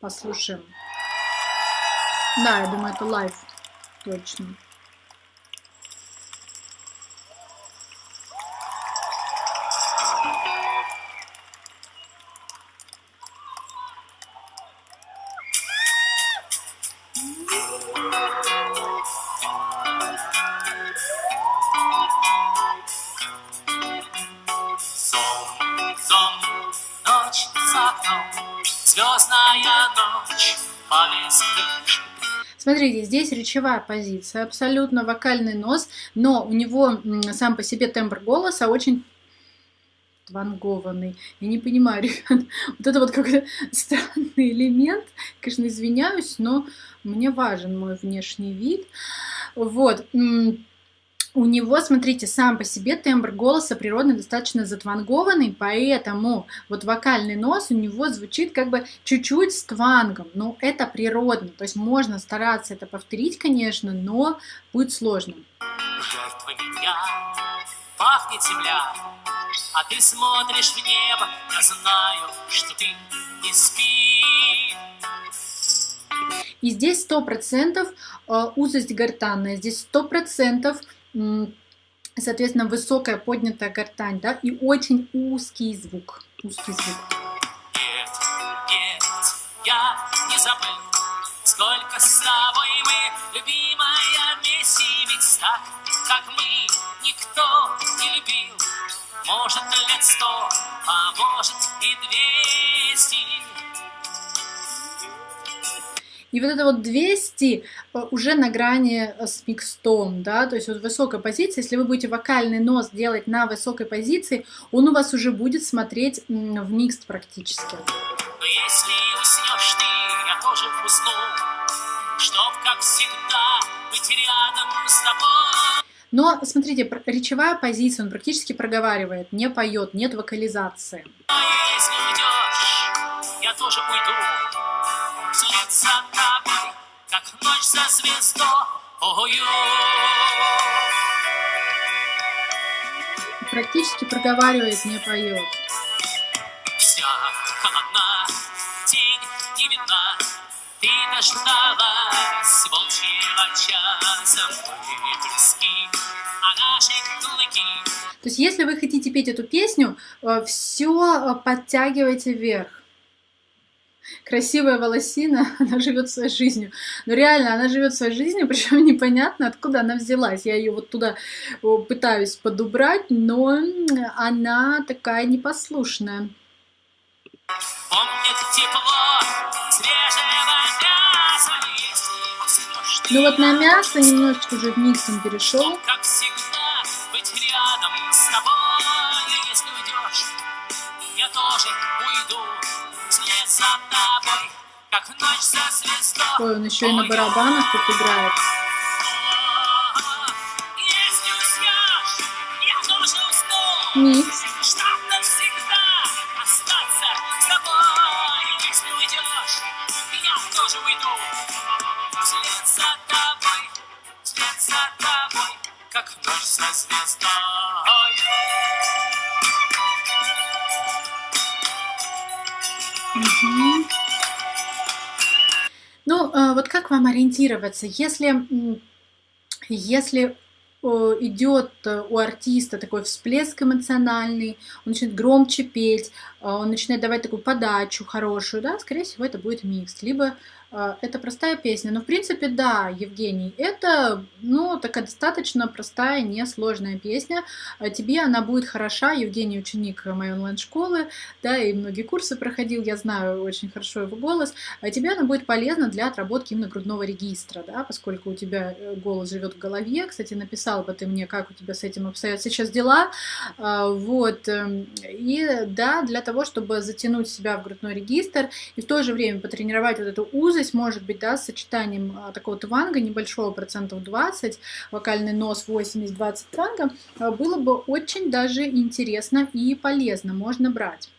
Послушаем. Да, я думаю, это лайв. Точно. Смотрите, здесь речевая позиция, абсолютно вокальный нос, но у него сам по себе тембр голоса очень вангованный. Я не понимаю, ребят, вот это вот какой-то странный элемент. Конечно, извиняюсь, но мне важен мой внешний вид. Вот у него, смотрите, сам по себе тембр голоса природный достаточно затвангованный, поэтому вот вокальный нос у него звучит как бы чуть-чуть с твангом, но это природно, то есть можно стараться это повторить, конечно, но будет сложно. Жертва меня, пахнет земля, а ты смотришь в небо, я знаю, что ты не спишь. И здесь сто процентов э, узость гортанная, здесь сто процентов соответственно, высокая поднятая гортань, да, и очень узкий звук. Узкий звук. Может, лет сто, а может и двести. И вот это вот 200 э, уже на грани э, с микстом, да, то есть вот высокая позиция, если вы будете вокальный нос делать на высокой позиции, он у вас уже будет смотреть в микст практически. Но если уснешь ты, я тоже усну, чтоб, как всегда, быть рядом с тобой. Но, смотрите, речевая позиция, он практически проговаривает, не поет, нет вокализации. Если уйдешь, я тоже уйду, вслед за тобой, как ночь за звездою. Практически проговаривает, не поет. Вся холодна, тень не видна, ты дождалась волчьего часа, мы близки, а наши клыки. То есть, если вы хотите петь эту песню, э, все э, подтягивайте вверх красивая волосина, она живет своей жизнью. Но реально, она живет своей жизнью, причем непонятно, откуда она взялась. Я ее вот туда пытаюсь подубрать, но она такая непослушная. Ну вот на мясо немножечко уже в миксом перешел. Как всегда, быть рядом с тобой, если уйдешь, я тоже за тобой, как ночь за звездой. Ой, он еще и на барабанах тут играет. Микс. как ночь за звездой. Ну, э, вот как вам ориентироваться? Если, если идет э, у артиста такой всплеск эмоциональный, он начинает громче петь, э, он начинает давать такую подачу хорошую, да, скорее всего, это будет микс. Либо это простая песня. Но, в принципе, да, Евгений, это, ну, такая достаточно простая, несложная песня. А тебе она будет хороша. Евгений ученик моей онлайн-школы, да, и многие курсы проходил, я знаю очень хорошо его голос. А тебе она будет полезна для отработки именно грудного регистра, да, поскольку у тебя э, голос живет в голове. Кстати, написал бы ты мне, как у тебя с этим обстоят сейчас дела. Вот. Эм, и, да, для того, чтобы затянуть себя в грудной регистр и в то же время потренировать вот эту узость, узость может быть да, с сочетанием а, такого тванга небольшого, процентов 20, вокальный нос 80-20 тванга, а, было бы очень даже интересно и полезно, можно брать.